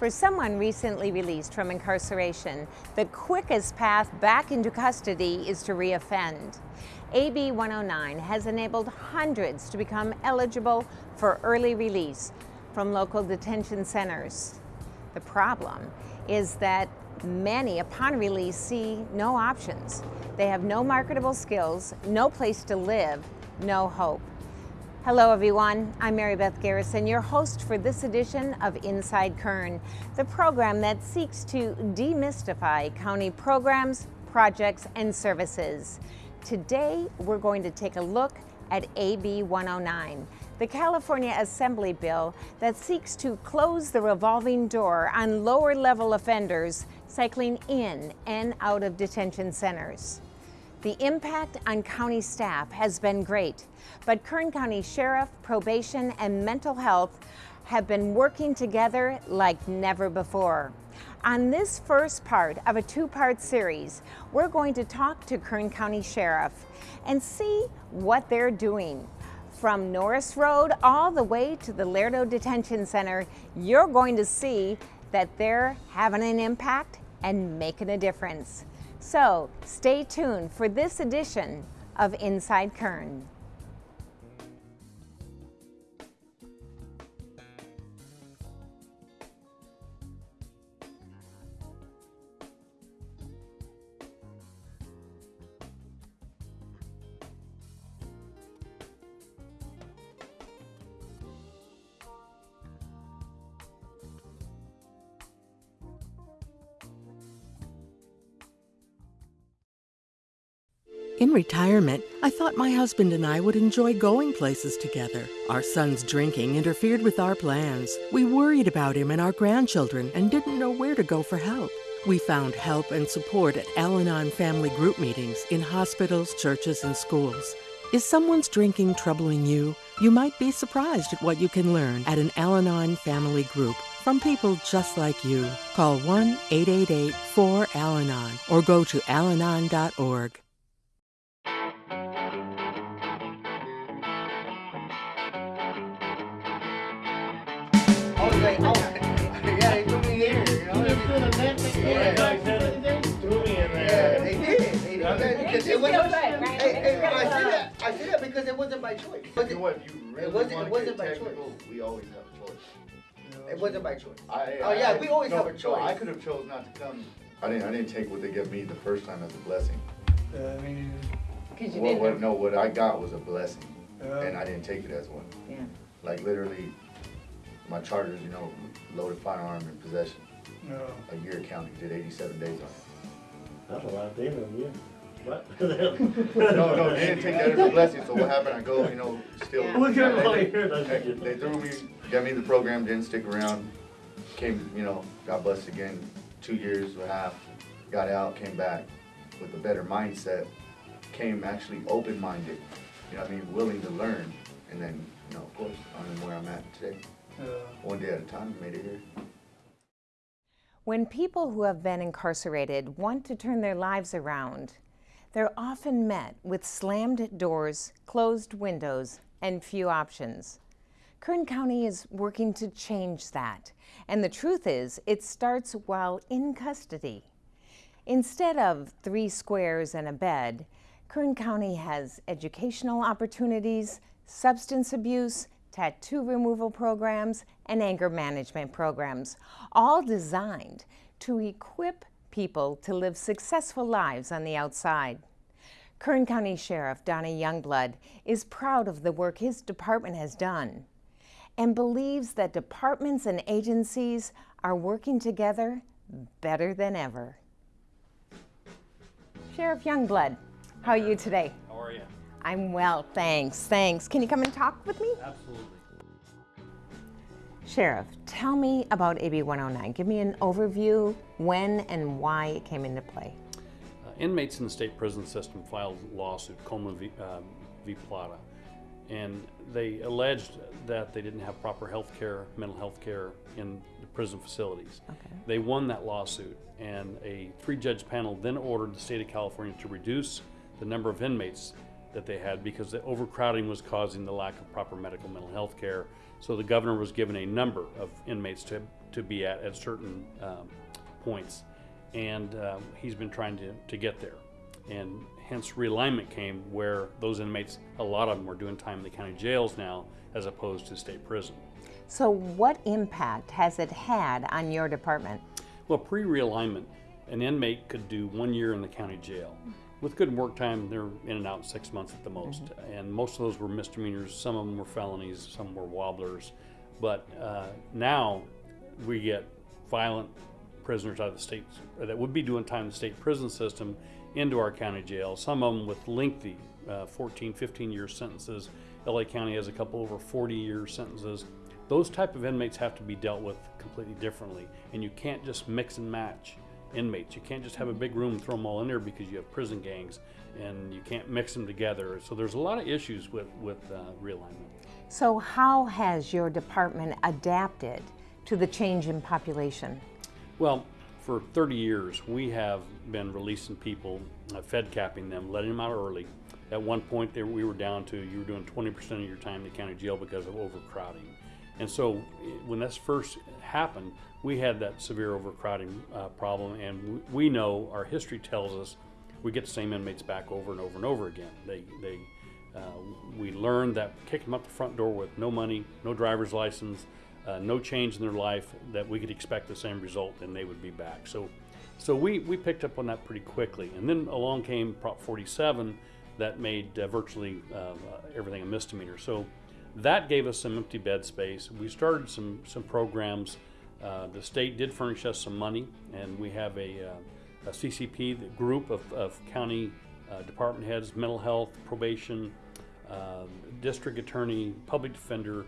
For someone recently released from incarceration, the quickest path back into custody is to reoffend. AB 109 has enabled hundreds to become eligible for early release from local detention centers. The problem is that many, upon release, see no options. They have no marketable skills, no place to live, no hope. Hello everyone, I'm Mary Beth Garrison, your host for this edition of Inside Kern, the program that seeks to demystify county programs, projects, and services. Today, we're going to take a look at AB 109, the California Assembly bill that seeks to close the revolving door on lower level offenders cycling in and out of detention centers. The impact on county staff has been great, but Kern County Sheriff, Probation, and Mental Health have been working together like never before. On this first part of a two-part series, we're going to talk to Kern County Sheriff and see what they're doing. From Norris Road all the way to the Lerdo Detention Center, you're going to see that they're having an impact and making a difference. So stay tuned for this edition of Inside Kern. In retirement, I thought my husband and I would enjoy going places together. Our son's drinking interfered with our plans. We worried about him and our grandchildren and didn't know where to go for help. We found help and support at Al Anon family group meetings in hospitals, churches, and schools. Is someone's drinking troubling you? You might be surprised at what you can learn at an Al Anon family group from people just like you. Call 1 888 4 Al Anon or go to alanon.org. Yeah. They did. They did. Because it wasn't. Hey, hey, I that. I that because it wasn't choice. What? You It wasn't- it wasn't technical, we always have a choice. It wasn't choice. Oh, yeah, we always have a choice. I could have chose not to come. I didn't. I didn't take what they gave me the first time as a blessing. I mean, Because you What, didn't what, no, what I got was a blessing, uh, and I didn't take it as one. Yeah. Like literally, my charges, you know, loaded firearm in possession. A year counting, did 87 days on it. That's a lot of things on you. What? No, no, they didn't take that as a blessing. So what happened? I go, you know, still. Yeah. Look at they- all here. They, they threw me, got me the program, didn't stick around. Came, you know, got busted again, two years and a half. Got out, came back with a better mindset. Came actually open-minded, you know what I mean, willing to learn. And then, you know, of course, I'm where I'm at today. Uh, One day at a time, made it here. When people who have been incarcerated want to turn their lives around, they're often met with slammed doors, closed windows, and few options. Kern County is working to change that, and the truth is, it starts while in custody. Instead of three squares and a bed, Kern County has educational opportunities, substance abuse, tattoo removal programs, and anger management programs, all designed to equip people to live successful lives on the outside. Kern County Sheriff Donnie Youngblood is proud of the work his department has done and believes that departments and agencies are working together better than ever. Sheriff Youngblood, how are you today? How are you? I'm well, thanks. Thanks. Can you come and talk with me? Absolutely. Sheriff, tell me about AB 109. Give me an overview, when and why it came into play. Uh, inmates in the state prison system filed a lawsuit, Coleman v, um, v. Plata, and they alleged that they didn't have proper health care, mental health care in the prison facilities. Okay. They won that lawsuit, and a three-judge panel then ordered the state of California to reduce the number of inmates that they had because the overcrowding was causing the lack of proper medical mental health care So the governor was given a number of inmates to, to be at at certain um, points. And um, he's been trying to, to get there. And hence realignment came where those inmates, a lot of them were doing time in the county jails now as opposed to state prison. So, what impact has it had on your department? Well, pre-realignment, an inmate could do one year in the county jail. With good work time, they're in and out six months at the most. And most of those were misdemeanors, some of them were felonies, some were wobblers. But uh, now we get violent prisoners out of the state that would be doing time in the state prison system into our county jail, some of them with lengthy uh, 14, 15 year sentences. LA County has a couple over 40 year sentences. Those type of inmates have to be dealt with completely differently, and you can't just mix and match inmates. You can't just have a big room and throw them all in there because you have prison gangs, and you can't mix them together. So there's a lot of issues with with uh, realignment. So, how has your department adapted to the change in population? Well, for 30 years, we have been releasing people, uh, fed capping them, letting them out early. At one point, there, we were down to you were doing 20% of your time in the county jail because of overcrowding. And so, when this first happened, we had that severe overcrowding uh, problem, and we know our history tells us we get the same inmates back over and over and over again. They, they, uh, we learned that kicking them up the front door with no money, no driver's license, uh, no change in their life, that we could expect the same result and they would be back. So, so we, we picked up on that pretty quickly. And then along came Prop 47 that made uh, virtually uh, everything a misdemeanor. So that gave us some empty bed space. We started some, some programs. Uh, the state did furnish us some money, and we have a, uh, a CCP the group of, of county uh, department heads, mental health, probation, uh, district attorney, public defender,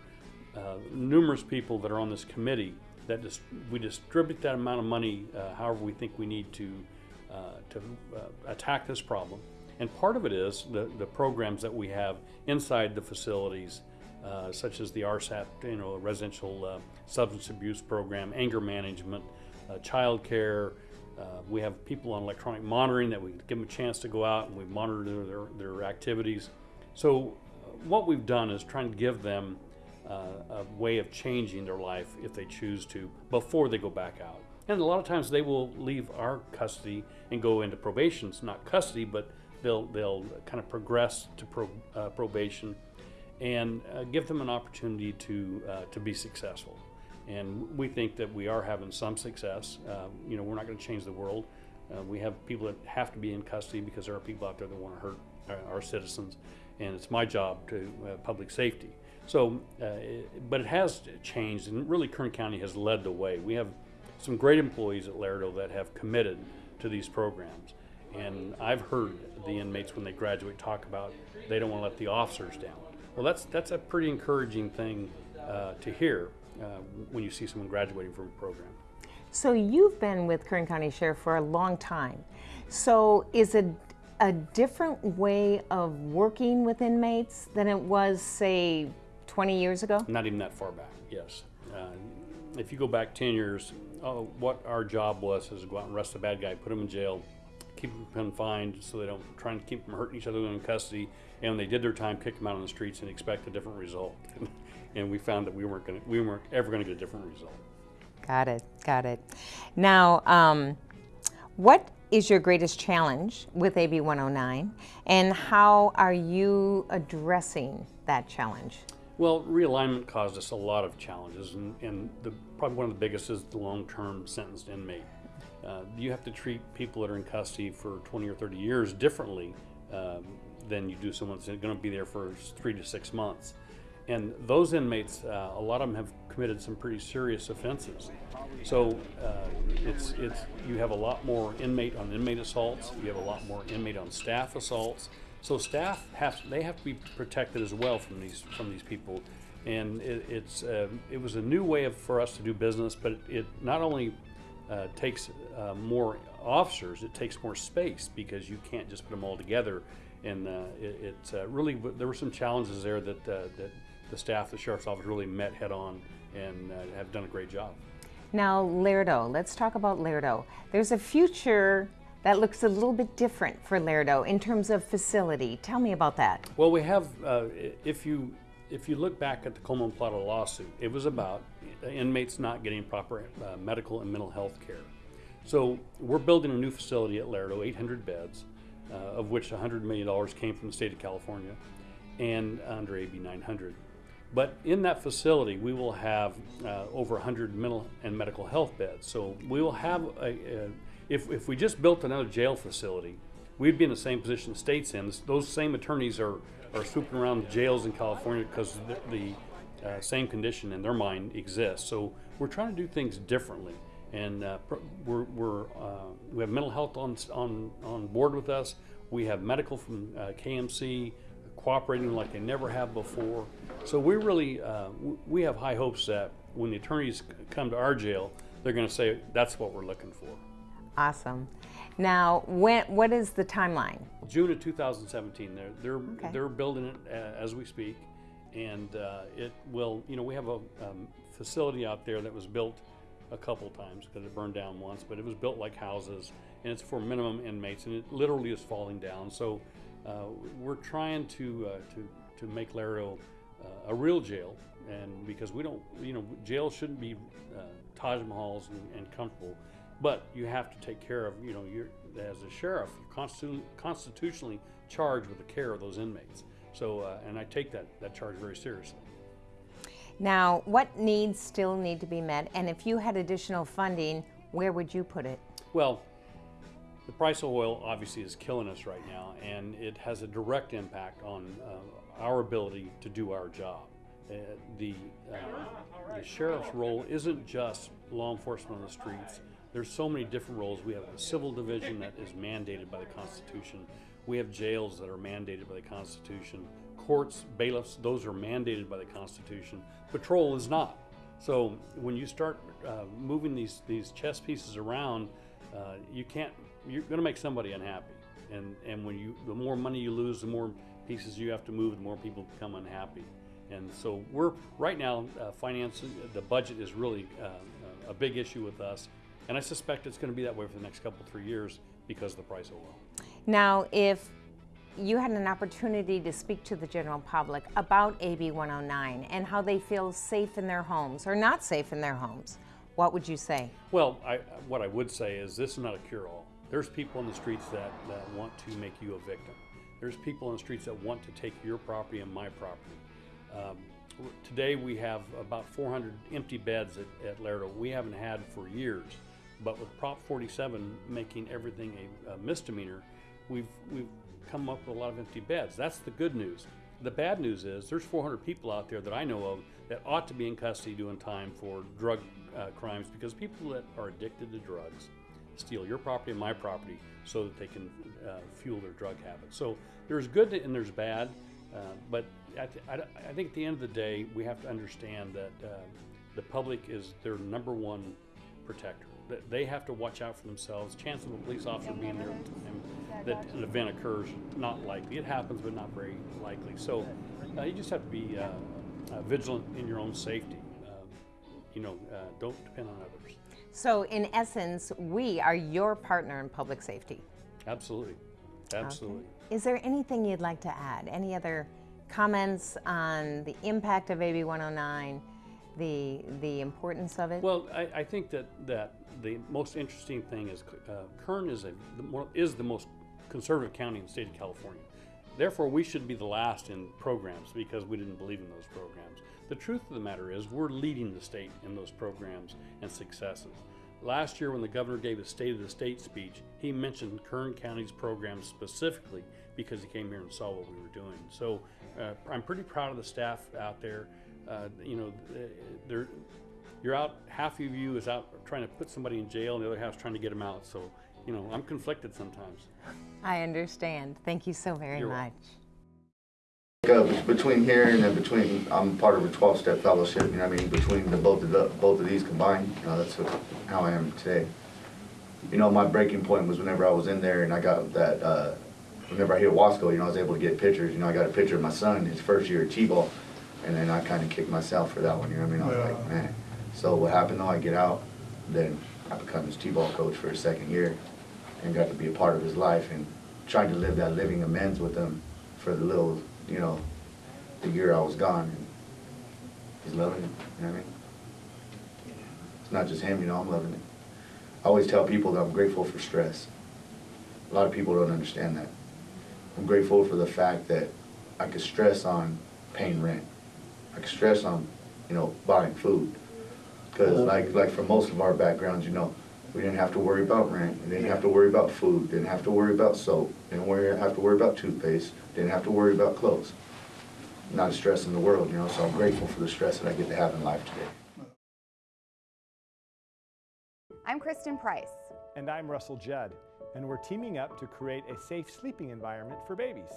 uh, numerous people that are on this committee that dis- we distribute that amount of money uh, however we think we need to to attack this problem. And part of it is the, the programs that we have inside the facilities, uh, such as the RSAP, you know, residential uh, substance abuse program, anger management, uh, child care. Uh, we have people on electronic monitoring that we give them a chance to go out and we monitor their, their activities. So, uh, what we've done is trying to give them a way of changing their life if they choose to before they go back out. And a lot of times they will leave our custody and go into probation. It's not custody, but they'll they'll kind of progress to pro, probation and uh, give them an opportunity to uh, to be successful. And we think that we are having some success. Uh, you know, we're not going to change the world. Uh, we have people that have to be in custody because there are people out there that want to hurt our, our citizens, and it's my job to uh, public safety. So, uh, it, but it has changed, and really, Kern County has led the way. We have some great employees at Lerdo that have committed to these programs, and I've heard the inmates when they graduate talk about they don't want to let the officers down. Well, that's that's a pretty encouraging thing uh, to hear uh, when you see someone graduating from a program. So, you've been with Kern County Sheriff for a long time. So, is it a different way of working with inmates than it was, say, 20 years ago? Not even that far back, yes. Uh, if you go back 10 years, oh, what our job was is to go out and arrest a bad guy, put him in jail, keep him confined so they don't, try and keep them hurting each other in custody. And when they did their time, kick them out on the streets and expect a different result. and we found that we weren't going to, we weren't ever going to get a different result. Got it, got it. Now, um, what is your greatest challenge with AB 109, and how are you addressing that challenge? Well, realignment caused us a lot of challenges, and, and the, probably one of the biggest is the long-term sentenced inmate. Uh, you have to treat people that are in custody for 20 or 30 years differently um, than you do someone that's going to be there for three to six months. And those inmates, uh, a lot of them have committed some pretty serious offenses. So uh, it's it's you have a lot more inmate on inmate assaults. You have a lot more inmate on staff assaults. So staff have they have to be protected as well from these from these people. And it, it's uh, it was a new way of, for us to do business, but it not only uh, takes uh, more officers, it takes more space because you can't just put them all together. And uh, it, it's uh, really there were some challenges there that uh, that the staff, the sheriff's office, really met head on and uh, have done a great job. Now, Lerdo, let's talk about Lerdo. There's a future that looks a little bit different for Lerdo in terms of facility. Tell me about that. Well, we have, uh, if you if you look back at the Coleman Plata lawsuit, it was about inmates not getting proper uh, medical and mental health care. So we're building a new facility at Lerdo, 800 beds, uh, of which $100 million came from the state of California and under AB 900. But in that facility, we will have uh, over 100 mental and medical health beds. So we will have a, a if, if we just built another jail facility, we'd be in the same position the state's in. Those same attorneys are, are swooping around jails in California because the, the uh, same condition in their mind exists. So we're trying to do things differently. And uh, pr- we're, we're, uh, we have mental health on, on, on board with us. We have medical from uh, KMC cooperating like they never have before. So we really, uh, we have high hopes that when the attorneys come to our jail, they're going to say, that's what we're looking for. Awesome. Now, when, what is the timeline? June of 2017. They're they're Okay. they're building it uh, as we speak, and uh, it will. You know, we have a um, facility out there that was built a couple times because it burned down once, but it was built like houses, and it's for minimum inmates, and it literally is falling down. So uh, we're trying to uh, to to make Lerdo uh, a real jail, and because we don't, you know, jail shouldn't be uh, Taj Mahals and, and comfortable, but you have to take care of, you know, you're as a sheriff, you're constitu- constitutionally charged with the care of those inmates. So, uh, and I take that that charge very seriously. Now, what needs still need to be met? And if you had additional funding, where would you put it? Well, the price of oil obviously is killing us right now, and it has a direct impact on uh, our ability to do our job. Uh, the, uh, the sheriff's role isn't just law enforcement on the streets. There's so many different roles. We have a civil division that is mandated by the Constitution. We have jails that are mandated by the Constitution. Courts, bailiffs, those are mandated by the Constitution. Patrol is not. So when you start uh, moving these these chess pieces around, uh, you can't. You're going to make somebody unhappy, and and when you the more money you lose, the more pieces you have to move, the more people become unhappy. And so we're right now uh, finance the budget is really uh, a big issue with us, and I suspect it's going to be that way for the next couple three years because of the price of oil. Now, if you had an opportunity to speak to the general public about AB 109 and how they feel safe in their homes or not safe in their homes, what would you say? Well, I, what I would say is this is not a cure-all. There's people in the streets that, that want to make you a victim. There's people in the streets that want to take your property and my property. Um, today we have about 400 empty beds at, at Lerdo. We haven't had for years, but with Prop 47 making everything a, a misdemeanor, we've we've come up with a lot of empty beds. That's the good news. The bad news is there's 400 people out there that I know of that ought to be in custody doing time for drug uh, crimes because people that are addicted to drugs steal your property and my property so that they can uh, fuel their drug habits. So there's good and there's bad, uh, but I, I think at the end of the day, we have to understand that uh, the public is their number one protector. That they have to watch out for themselves. Chance of a police officer being there time that an event occurs, not likely. It happens, but not very likely. So uh, you just have to be uh, uh, vigilant in your own safety. Uh, you know, uh, don't depend on others. So, in essence, we are your partner in public safety. Absolutely, absolutely. Is there anything you'd like to add? Any other comments on the impact of AB 109, the, the importance of it? Well, I, I think that, that the most interesting thing is uh, Kern is, a, the more, is the most conservative county in the state of California. Therefore, we should be the last in programs because we didn't believe in those programs. The truth of the matter is, we're leading the state in those programs and successes. Last year, when the governor gave his State of the State speech, he mentioned Kern County's programs specifically because he came here and saw what we were doing. So uh, I'm pretty proud of the staff out there. Uh, you know, they're, you're out, half of you is out trying to put somebody in jail, and the other half's trying to get them out. So, you know, I'm conflicted sometimes. I understand. Thank you so very You're much. welcome. Between here and then between, I'm part of a twelve-step fellowship, you know what I mean, between the, both of the, both of these combined, you know, that's what- how I am today. You know, my breaking point was whenever I was in there and I got that, uh, whenever I hit Wasco, you know, I was able to get pictures, you know, I got a picture of my son, his first year at T-ball, and then I kinda kicked myself for that one, you know what I mean, I was like, man. So what happened though, I get out, then I become his T-ball coach for his second year, and got to be a part of his life and trying to live that living amends with him for the little, you know, the year I was gone. And he's loving it, you know what I mean? It's not just him, you know, I'm loving it. I always tell people that I'm grateful for stress. A lot of people don't understand that. I'm grateful for the fact that I could stress on paying rent. I could stress on, you know, buying food. Because like, like for most of our backgrounds, you know, we didn't have to worry about rent, we didn't have to worry about food, didn't have to worry about soap, didn't worry, have to worry about toothpaste, didn't have to worry about clothes. Not a stress in the world, you know, so I'm grateful for the stress that I get to have in life today. I'm Kristen Price. And I'm Russell Judd, and we're teaming up to create a safe sleeping environment for babies.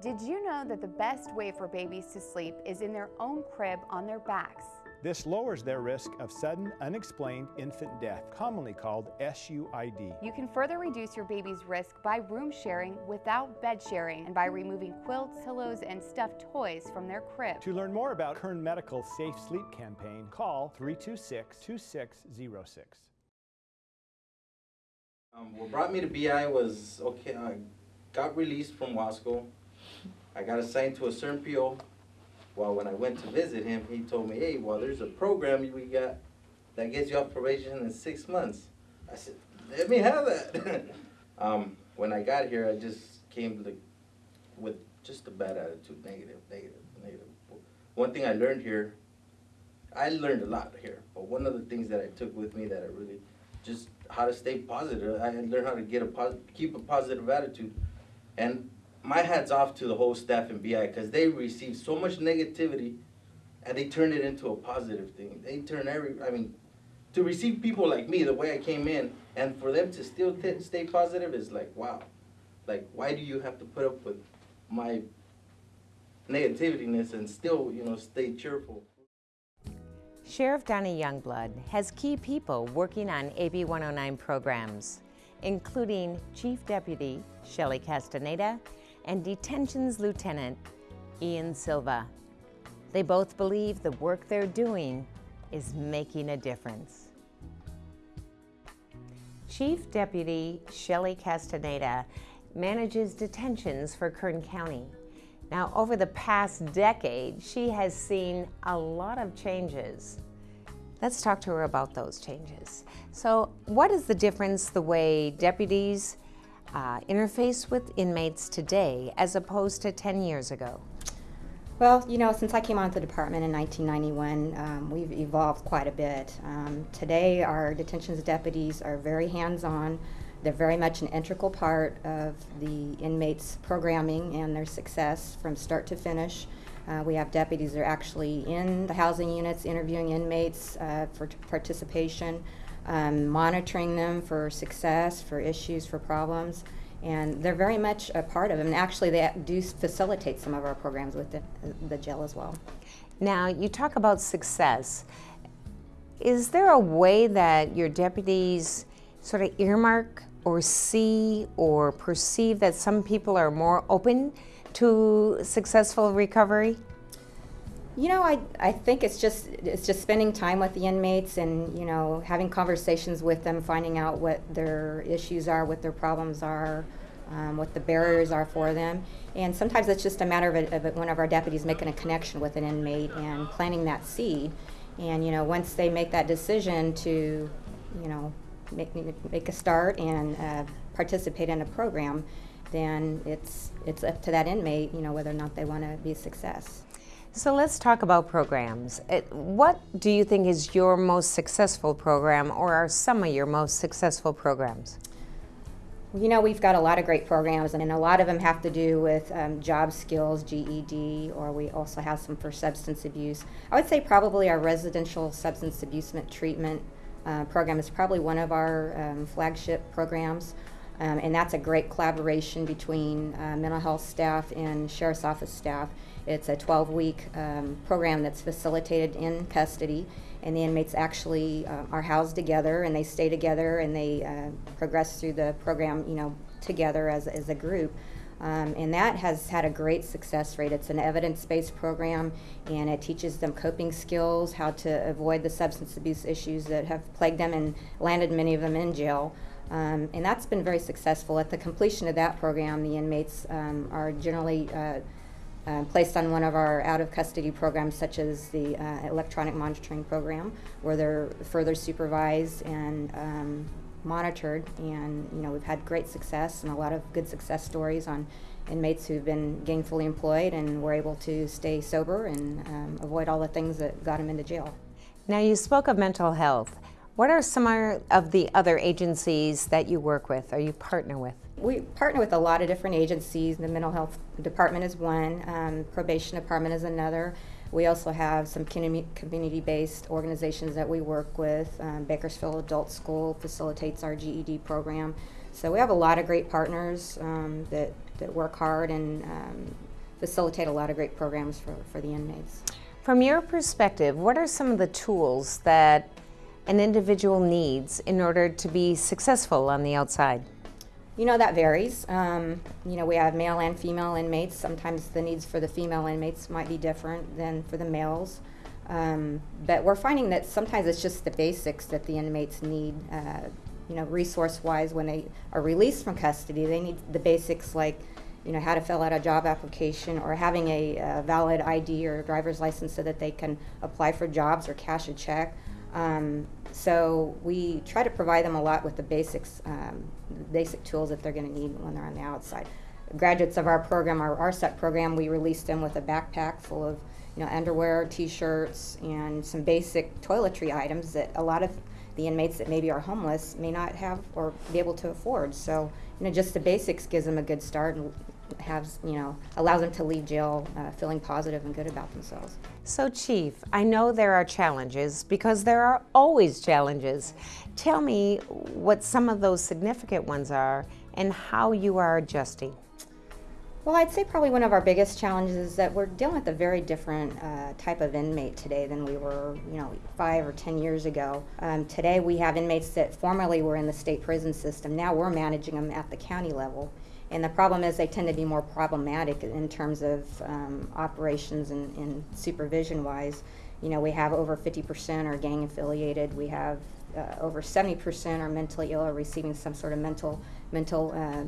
Did you know that the best way for babies to sleep is in their own crib on their backs? This lowers their risk of sudden, unexplained infant death, commonly called SUID. You can further reduce your baby's risk by room sharing without bed sharing and by removing quilts, pillows, and stuffed toys from their crib. To learn more about Kern Medical's Safe Sleep campaign, call 326 2606. Um, what brought me to BI was okay. I got released from Wasco. I got assigned to a CERN Well, when I went to visit him, he told me, "Hey, well, there's a program we got that gets you off probation in six months." I said, "Let me have that." um, when I got here, I just came to, with just a bad attitude, negative, negative, negative. One thing I learned here, I learned a lot here, but one of the things that I took with me that I really just how to stay positive. I learned how to get a keep a positive attitude, and my hats off to the whole staff in BI because they received so much negativity, and they turned it into a positive thing. They turn every, I mean, to receive people like me the way I came in, and for them to still stay positive is like wow, like why do you have to put up with my negativityness and still you know stay cheerful? Sheriff Donnie Youngblood has key people working on AB 109 programs, including Chief Deputy Shelley Castaneda and Detentions Lieutenant Ian Silva. They both believe the work they're doing is making a difference. Chief Deputy Shelley Castaneda manages detentions for Kern County. Now, over the past decade, she has seen a lot of changes. Let's talk to her about those changes. So, what is the difference the way deputies uh, interface with inmates today as opposed to 10 years ago? Well, you know, since I came onto the department in 1991, um, we've evolved quite a bit. Um, today, our detentions deputies are very hands on. They're very much an integral part of the inmates' programming and their success from start to finish. Uh, we have deputies that are actually in the housing units interviewing inmates uh, for participation, um, monitoring them for success, for issues, for problems. And they're very much a part of it. And actually, they do facilitate some of our programs with the, the jail as well. Now, you talk about success. Is there a way that your deputies sort of earmark or see or perceive that some people are more open to successful recovery? You know, I, I think it's just it's just spending time with the inmates and you know having conversations with them, finding out what their issues are, what their problems are, um, what the barriers are for them, and sometimes it's just a matter of, a, of one of our deputies making a connection with an inmate and planting that seed, and you know once they make that decision to, you know, make make a start and uh, participate in a program, then it's it's up to that inmate, you know, whether or not they want to be a success. So let's talk about programs. What do you think is your most successful program, or are some of your most successful programs? You know, we've got a lot of great programs, and a lot of them have to do with um, job skills, GED, or we also have some for substance abuse. I would say probably our residential substance abuse treatment uh, program is probably one of our um, flagship programs. Um, and that's a great collaboration between uh, mental health staff and sheriff's office staff. It's a 12 week um, program that's facilitated in custody, and the inmates actually uh, are housed together and they stay together and they uh, progress through the program, you know, together as, as a group. Um, and that has had a great success rate. It's an evidence based program and it teaches them coping skills, how to avoid the substance abuse issues that have plagued them and landed many of them in jail. Um, and that's been very successful. At the completion of that program, the inmates um, are generally uh, uh, placed on one of our out of custody programs, such as the uh, electronic monitoring program, where they're further supervised and um, monitored. And you know, we've had great success and a lot of good success stories on inmates who've been gainfully employed and were able to stay sober and um, avoid all the things that got them into jail. Now, you spoke of mental health. What are some of the other agencies that you work with or you partner with? We partner with a lot of different agencies. The mental health department is one, um, probation department is another. We also have some community-based organizations that we work with. Um, Bakersfield Adult School facilitates our GED program. So we have a lot of great partners um, that, that work hard and um, facilitate a lot of great programs for, for the inmates. From your perspective, what are some of the tools that an individual needs in order to be successful on the outside? You know, that varies. Um, you know, we have male and female inmates. Sometimes the needs for the female inmates might be different than for the males. Um, but we're finding that sometimes it's just the basics that the inmates need. Uh, you know, resource-wise, when they are released from custody, they need the basics like, you know, how to fill out a job application or having a, a valid ID or driver's license so that they can apply for jobs or cash a check. Um, so we try to provide them a lot with the basics, um, basic tools that they're going to need when they're on the outside. Graduates of our program, our RSAT program, we released them with a backpack full of you know, underwear, t-shirts, and some basic toiletry items that a lot of the inmates that maybe are homeless may not have or be able to afford. So, you know, just the basics gives them a good start and has, you know, allows them to leave jail uh, feeling positive and good about themselves. So, Chief, I know there are challenges because there are always challenges. Tell me what some of those significant ones are and how you are adjusting. Well, I'd say probably one of our biggest challenges is that we're dealing with a very different uh, type of inmate today than we were, you know, five or ten years ago. Um, today we have inmates that formerly were in the state prison system. Now we're managing them at the county level. And the problem is they tend to be more problematic in terms of um, operations and, and supervision wise. You know, we have over 50% are gang affiliated. We have uh, over 70% are mentally ill or receiving some sort of mental mental uh,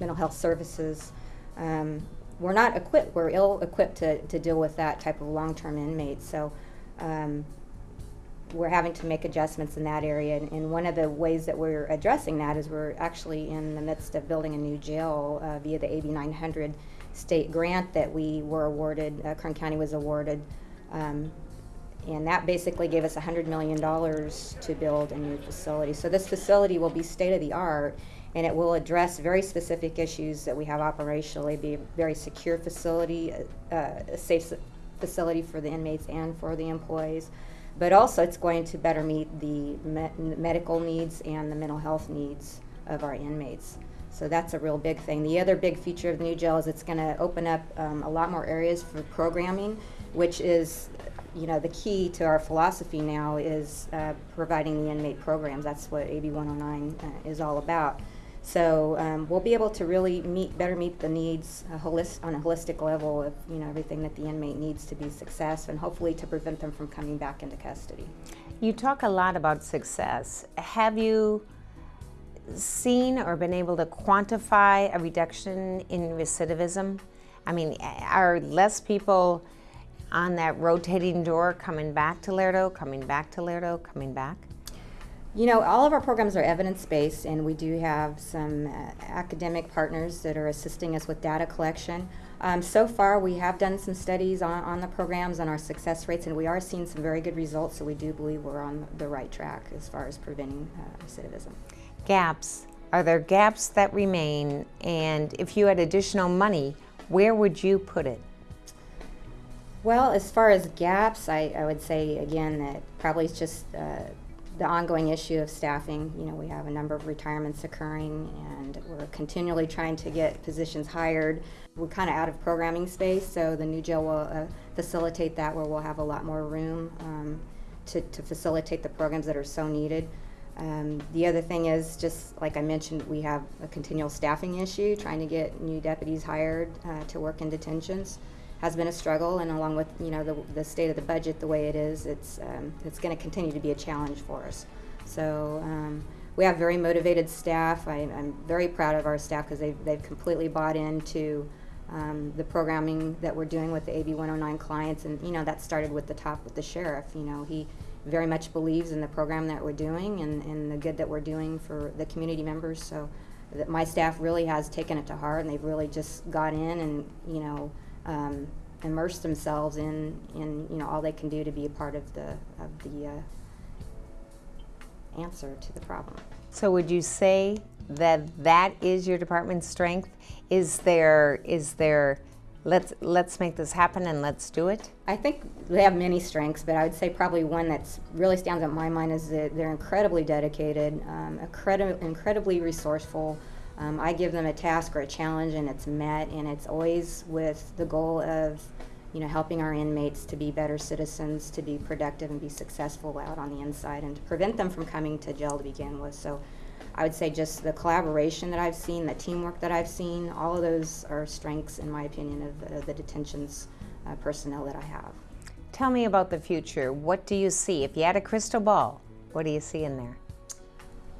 mental health services. Um, we're not equipped. We're ill equipped to, to deal with that type of long-term inmate. So um, we're having to make adjustments in that area. And, and, one of the ways that we're addressing that is we're actually in the midst of building a new jail uh, via the AB 900 state grant that we were awarded, uh, Kern County was awarded. Um, and that basically gave us $100 million to build a new facility. So this facility will be state of the art and it will address very specific issues that we have operationally, be a very secure facility, uh, a safe facility for the inmates and for the employees but also it's going to better meet the me medical needs and the mental health needs of our inmates. So that's a real big thing. The other big feature of the new jail is it's going to open up um, a lot more areas for programming, which is, you know, the key to our philosophy now is uh, providing the inmate programs. That's what AB 109 uh, is all about. So um, we'll be able to really meet, better meet the needs uh, holist, on a holistic level of you know everything that the inmate needs to be success and hopefully to prevent them from coming back into custody. You talk a lot about success. Have you seen or been able to quantify a reduction in recidivism? I mean, are less people on that rotating door coming back to Lerdo, coming back to Lerdo, coming back? You know, all of our programs are evidence-based, and we do have some uh, academic partners that are assisting us with data collection. Um, so far, we have done some studies on, on the programs and our success rates, and we are seeing some very good results, so we do believe we're on the right track as far as preventing uh, recidivism. Gaps. Are there gaps that remain? And if you had additional money, where would you put it? Well, as far as gaps, I, I would say, again, that probably it's just uh, the ongoing issue of staffing. You know, we have a number of retirements occurring, and we're continually trying to get positions hired. We're kind of out of programming space, so the new jail will uh, facilitate that, where we'll have a lot more room um, to, to facilitate the programs that are so needed. Um, the other thing is, just like I mentioned, we have a continual staffing issue, trying to get new deputies hired uh, to work in detentions has been a struggle, and along with you know the, the state of the budget the way it is, it's um, it's going to continue to be a challenge for us. So um, we have very motivated staff. I, am very proud of our staff because they've they've completely bought into um, the programming that we're doing with the AB 109 clients, and you know that started with the top with the sheriff. You know he very much believes in the program that we're doing and, and the good that we're doing for the community members. So that my staff really has taken it to heart, and they've really just got in and you know um, immersed themselves in in you know all they can do to be a part of the of the uh, answer to the problem. So would you say that that is your department's strength? Is there, is there, let's, let's make this happen and let's do it? I think they have many strengths, but I would say probably one that's really stands out in my mind is that they're incredibly dedicated, um, incredi- incredibly resourceful. Um, I give them a task or a challenge and it's met, and it's always with the goal of you know, helping our inmates to be better citizens, to be productive and be successful out on the inside, and to prevent them from coming to jail to begin with. So I would say just the collaboration that I've seen, the teamwork that I've seen, all of those are strengths, in my opinion, of uh, the detentions uh, personnel that I have. Tell me about the future. What do you see? If you had a crystal ball, what do you see in there?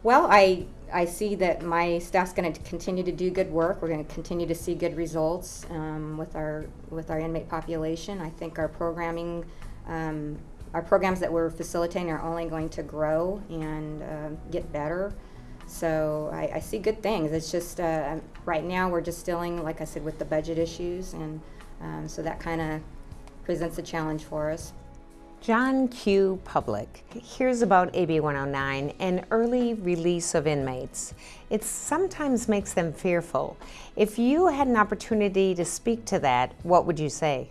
Well, I I see that my staff's going to continue to do good work. We're going to continue to see good results um, with our with our inmate population. I think our programming, um, our programs that we're facilitating are only going to grow and uh, get better. So I, I, see good things. It's just uh, right now we're just dealing, like I said, with the budget issues, and um, so that kind of presents a challenge for us. John Q. Public. Hears about AB 109 an early release of inmates. It sometimes makes them fearful. If you had an opportunity to speak to that, what would you say?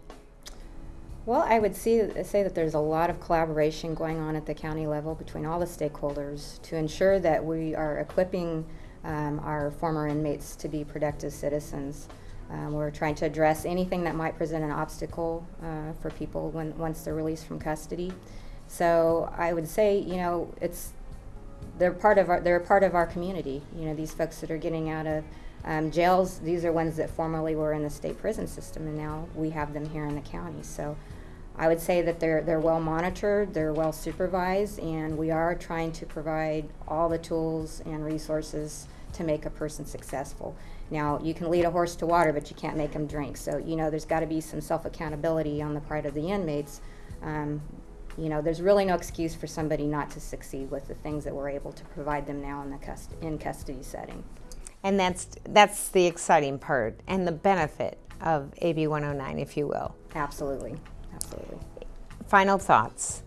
Well, I would see, say that there's a lot of collaboration going on at the county level between all the stakeholders to ensure that we are equipping um, our former inmates to be productive citizens. Um, we're trying to address anything that might present an obstacle uh, for people when once they're released from custody. So I would say, you know, it's they're part of our they're part of our community. You know, these folks that are getting out of um, jails, these are ones that formerly were in the state prison system, and now we have them here in the county. So I would say that they're they're well monitored, they're well supervised, and we are trying to provide all the tools and resources to make a person successful. Now, you can lead a horse to water, but you can't make them drink. So, you know, there's got to be some self accountability on the part of the inmates. Um, you know, there's really no excuse for somebody not to succeed with the things that we're able to provide them now in the cust- in custody setting. And that's that's the exciting part and the benefit of AB 109, if you will. Absolutely, absolutely. Final thoughts.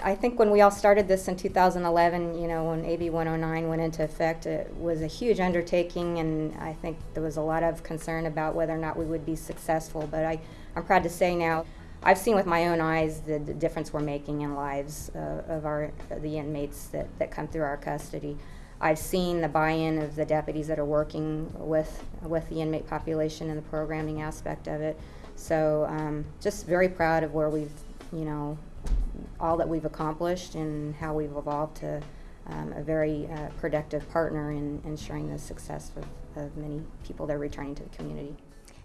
I think when we all started this in 2011, you know, when AB 109 went into effect, it was a huge undertaking, and I think there was a lot of concern about whether or not we would be successful. But I, I'm proud to say now, I've seen with my own eyes the, the difference we're making in lives uh, of our the inmates that, that come through our custody. I've seen the buy-in of the deputies that are working with with the inmate population and the programming aspect of it. So um, just very proud of where we've you know all that we've accomplished and how we've evolved to um, a very uh, productive partner in ensuring the success of, of many people that are returning to the community.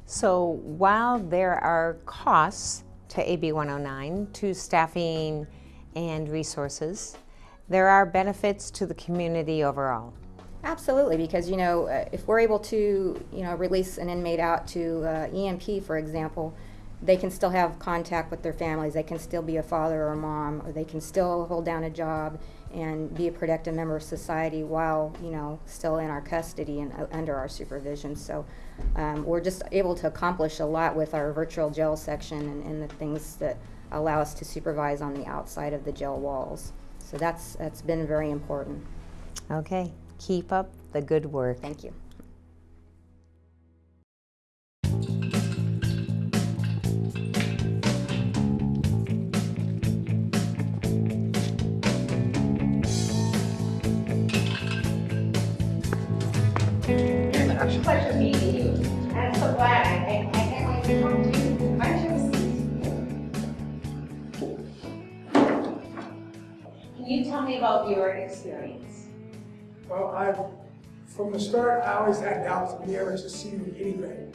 So while there are costs to AB 109, to staffing and resources, there are benefits to the community overall. Absolutely, because you know, uh, if we're able to, you know, release an inmate out to uh, EMP, for example, they can still have contact with their families. They can still be a father or a mom, or they can still hold down a job and be a productive member of society while you know still in our custody and uh, under our supervision. So um, we're just able to accomplish a lot with our virtual jail section and, and, the things that allow us to supervise on the outside of the jail walls. So that's that's been very important. Okay, keep up the good work. Thank you. Glad I, I, I can't wait to to you. Can you tell me about your experience? Well, I, from the start, I always had doubts of me ever succeeding anyway.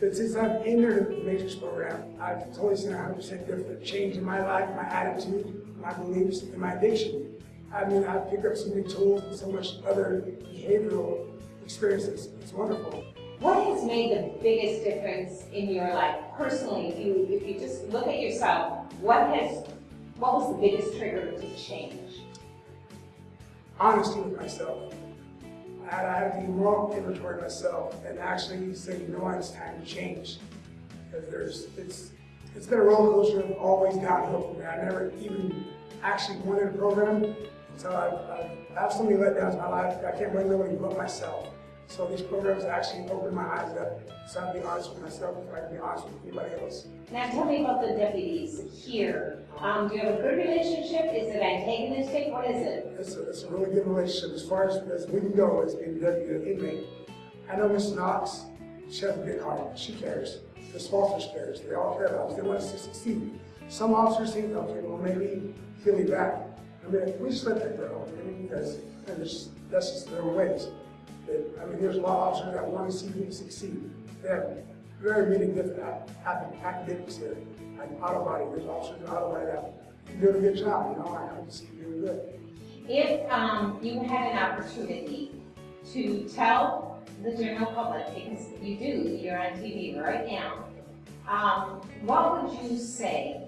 But since I've entered the Matrix program, I've totally seen a 100% different change in my life, my attitude, my beliefs, and my addiction. I mean, I've picked up so many tools and so much other behavioral experiences. It's wonderful. What has made the biggest difference in your life personally? If you if you just look at yourself, what has what was the biggest trigger to change? Honesty with myself. I had, I had to do more inventory myself and actually say, you know what, it's time to change. Because there's it's it's been a roller coaster of always downhill for me. I never even actually wanted a program. So I've, I've, many letdowns in my life. I can't blame nobody but myself. So these programs actually opened my eyes up. So I have to be honest with myself before I can be honest with anybody else. Now tell me about the deputies here. Um, do you have a good relationship? Is it antagonistic? What is it? It's a, it's a really good relationship as far as, as we can go as being deputy and inmate. I know Miss Knox, she has a big heart. She cares. The sponsors cares. They all care about us. They want us to succeed. Some officers think, okay, well maybe he'll be back. I mean, we just let that go. I mean, because that's just their ways. I mean, there's a lot of officers that want to see me succeed. They have very many different academics here. Like auto body, there's officers in auto body that you're doing a good job, you know, I have to see you good. If um, you had an opportunity to tell the general public, because you do, you're on TV right now, um, what would you say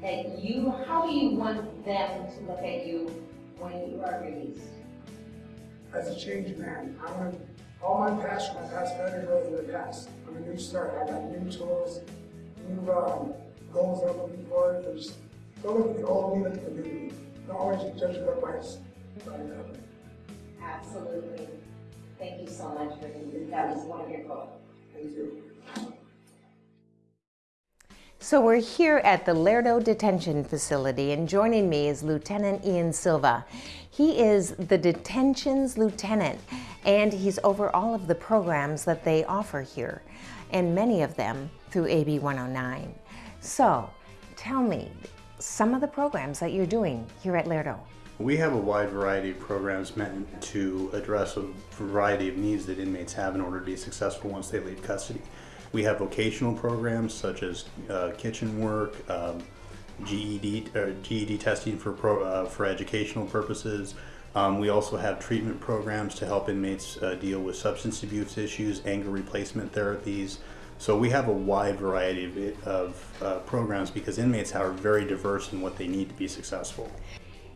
that you, how do you want them to look at you when you are released? As a changed man. I want all my past, my past failures are in the past. I'm a new start. I got new tools, new um, goals I'm looking for. There's, don't look at the old me, look at the new me. Don't always judge it by my Absolutely. Thank you so much for that was wonderful. Thank you. So we're here at the Lerdo Detention Facility and joining me is Lieutenant Ian Silva. He is the detention's lieutenant and he's over all of the programs that they offer here and many of them through AB 109. So tell me some of the programs that you're doing here at Lerdo. We have a wide variety of programs meant to address a variety of needs that inmates have in order to be successful once they leave custody. We have vocational programs such as uh, kitchen work, um, GED, uh, GED testing for, pro, uh, for educational purposes. Um, we also have treatment programs to help inmates uh, deal with substance abuse issues, anger replacement therapies. So we have a wide variety of, of uh, programs because inmates are very diverse in what they need to be successful.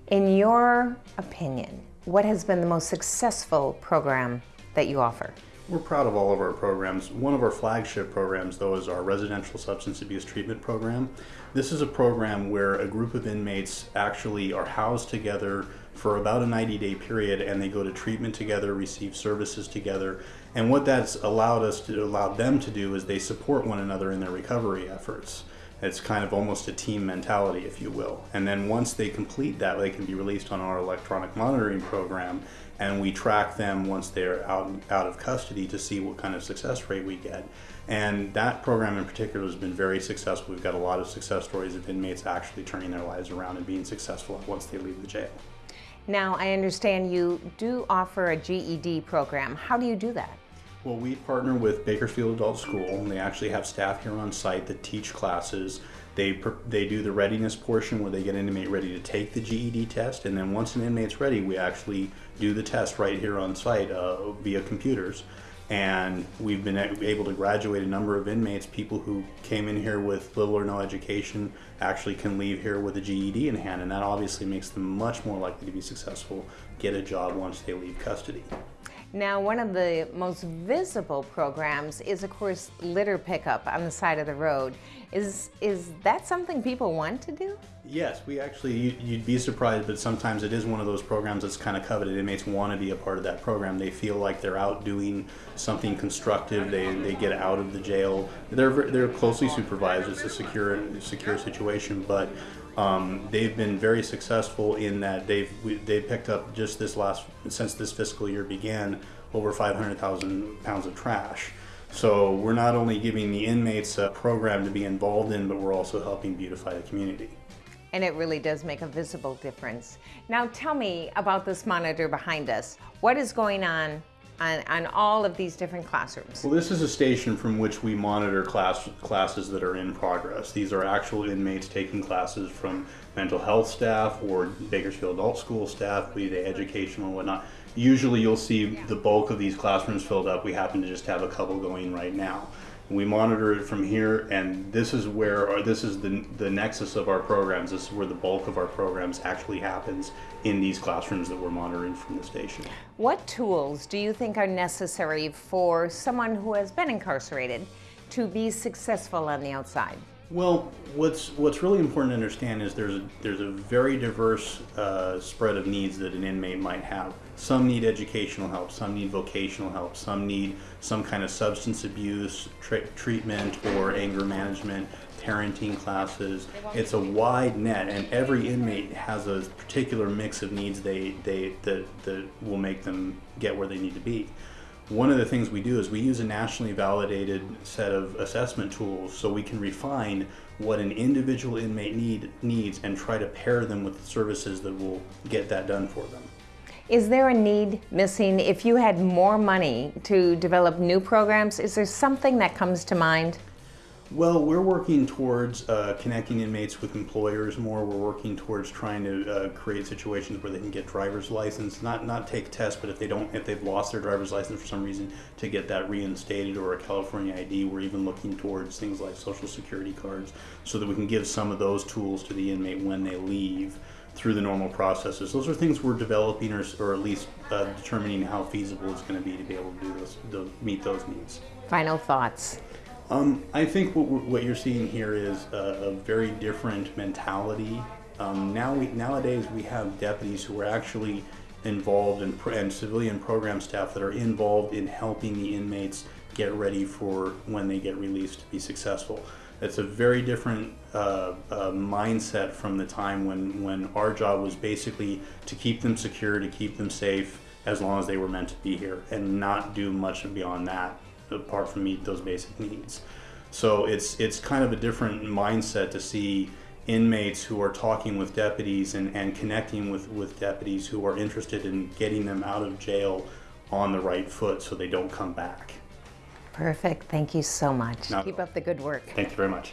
In your opinion, what has been the most successful program that you offer? We're proud of all of our programs. One of our flagship programs, though, is our Residential Substance Abuse Treatment Program. This is a program where a group of inmates actually are housed together for about a 90 day period and they go to treatment together, receive services together. And what that's allowed us to allow them to do is they support one another in their recovery efforts. It's kind of almost a team mentality, if you will. And then once they complete that, they can be released on our electronic monitoring program and we track them once they're out, out of custody to see what kind of success rate we get. And that program in particular has been very successful. We've got a lot of success stories of inmates actually turning their lives around and being successful once they leave the jail. Now, I understand you do offer a GED program. How do you do that? Well, we partner with Bakersfield Adult School. And they actually have staff here on site that teach classes they, they do the readiness portion where they get an inmate ready to take the GED test, and then once an inmate's ready, we actually do the test right here on site uh, via computers. And we've been able to graduate a number of inmates, people who came in here with little or no education, actually can leave here with a GED in hand, and that obviously makes them much more likely to be successful, get a job once they leave custody. Now, one of the most visible programs is, of course, litter pickup on the side of the road. Is, is that something people want to do? Yes, we actually, you'd be surprised, but sometimes it is one of those programs that's kind of coveted. Inmates want to be a part of that program. They feel like they're out doing something constructive. They, they get out of the jail. They're, they're closely supervised. It's a secure, secure situation, but um, they've been very successful in that they've they've picked up just this last since this fiscal year began over 500,000 pounds of trash. So we're not only giving the inmates a program to be involved in, but we're also helping beautify the community. And it really does make a visible difference. Now tell me about this monitor behind us. What is going on on, on all of these different classrooms? Well, this is a station from which we monitor class, classes that are in progress. These are actual inmates taking classes from mental health staff or Bakersfield Adult School staff, be they educational and whatnot. Usually you'll see the bulk of these classrooms filled up. We happen to just have a couple going right now. We monitor it from here, and this is where, or this is the, the nexus of our programs. This is where the bulk of our programs actually happens in these classrooms that we're monitoring from the station. What tools do you think are necessary for someone who has been incarcerated to be successful on the outside? Well, what's what's really important to understand is there's a, there's a very diverse uh, spread of needs that an inmate might have. Some need educational help, some need vocational help, some need some kind of substance abuse treatment or anger management, parenting classes. It's a wide net, and every inmate has a particular mix of needs they they that that will make them get where they need to be one of the things we do is we use a nationally validated set of assessment tools so we can refine what an individual inmate need, needs and try to pair them with the services that will get that done for them. Is there a need missing if you had more money to develop new programs? Is there something that comes to mind? Well, we're working towards uh, connecting inmates with employers more. We're working towards trying to uh, create situations where they can get driver's license, not not take tests, but if they don't, if they've lost their driver's license for some reason, to get that reinstated or a California ID. We're even looking towards things like social security cards, so that we can give some of those tools to the inmate when they leave through the normal processes. Those are things we're developing, or, or at least uh, determining how feasible it's going to be to be able to do those, to meet those needs. Final thoughts. Um, I think what, what you're seeing here is a, a very different mentality. Um, now we, nowadays we have deputies who are actually involved in, and civilian program staff that are involved in helping the inmates get ready for when they get released to be successful. It's a very different uh, uh, mindset from the time when, when our job was basically to keep them secure, to keep them safe as long as they were meant to be here and not do much beyond that apart from meet those basic needs. So it's it's kind of a different mindset to see inmates who are talking with deputies and, and connecting with, with deputies who are interested in getting them out of jail on the right foot so they don't come back. Perfect. Thank you so much. Not Keep up the good work. Thank you very much.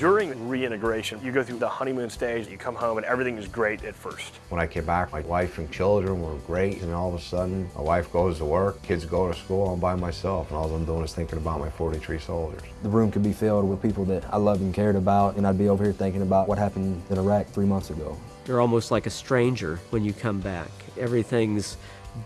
During reintegration, you go through the honeymoon stage, you come home and everything is great at first. When I came back, my wife and children were great, and all of a sudden, my wife goes to work, kids go to school, I'm by myself, and all I'm doing is thinking about my 43 soldiers. The room could be filled with people that I loved and cared about, and I'd be over here thinking about what happened in Iraq three months ago. You're almost like a stranger when you come back. Everything's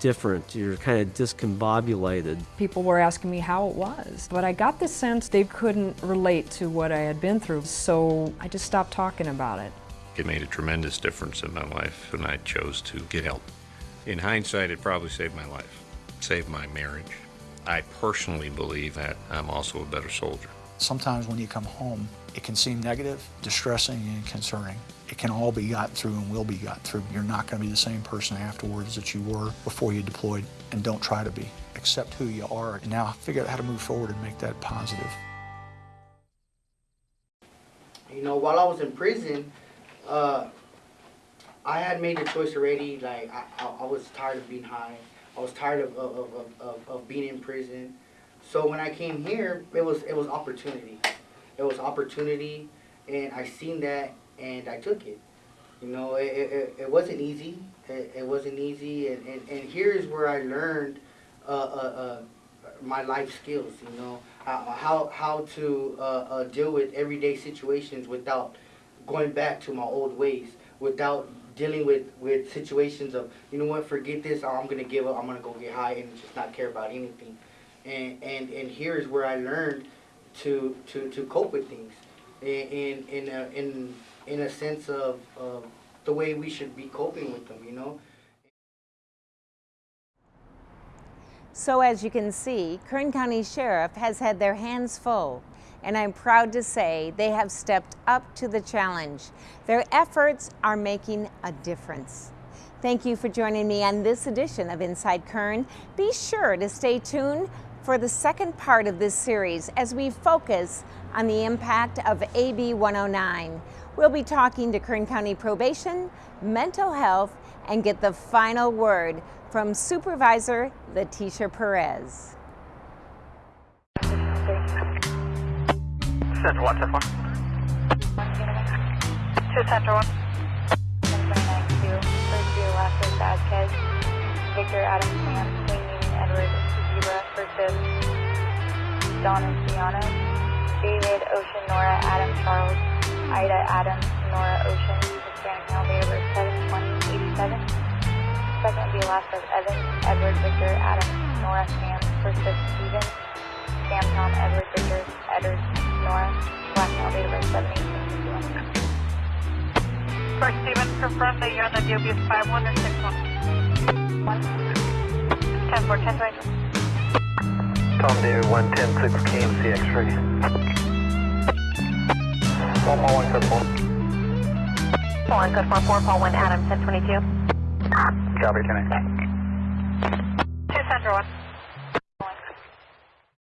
different. You're kind of discombobulated. People were asking me how it was, but I got the sense they couldn't relate to what I had been through, so I just stopped talking about it. It made a tremendous difference in my life when I chose to get help. In hindsight, it probably saved my life, saved my marriage. I personally believe that I'm also a better soldier. Sometimes when you come home, it can seem negative, distressing, and concerning it can all be gotten through and will be gotten through. You're not going to be the same person afterwards that you were before you deployed, and don't try to be. Accept who you are, and now figure out how to move forward and make that positive. You know, while I was in prison, uh, I had made a choice already. Like, I, I, I, was tired of being high. I was tired of, of, of, of, of being in prison. So when I came here, it was it was opportunity. It was opportunity, and I seen that and I took it. You know, it, it, it wasn't easy. It, it, wasn't easy, and, and, and here's where I learned uh, uh, uh, my life skills, you know, how, how to uh, uh, deal with everyday situations without going back to my old ways, without dealing with, with situations of, you know what, forget this, I'm going to give up, I'm to go get high and just not care about anything. And, and, and here's where I learned to, to, to cope with things in, in, in, in in a sense of, of the way we should be coping with them, you know? So as you can see, Kern County Sheriff has had their hands full and I'm proud to say they have stepped up to the challenge. Their efforts are making a difference. Thank you for joining me on this edition of Inside Kern. Be sure to stay tuned for the second part of this series as we focus on the impact of AB 109. We'll be talking to Kern County Probation, mental health, and get the final word from Supervisor Leticia Perez. Central one, Central one. Two Central one. 129-2, first year Lasser Vasquez, Victor Adam Sam, Queen Edward Zebra Don and Fiona, David Ocean Nora Adam Charles, Ida Adam Nora Ocean, Hispanic male date of birth 72087. Second would be last of Evan Edward Victor Adam Nora Sam versus Steven, Sam Tom Edward Victor Edward Nora, black male date of birth 71861. First, Stephen, confirm that you're on the DOBS 51 or 61. 1. 10 4, 10 right. Tom David 110 6 KMC X-ray. One more one code 4. One code 4, 4, Paul 1 Adam 1022. Copy, 10 Two Central 1.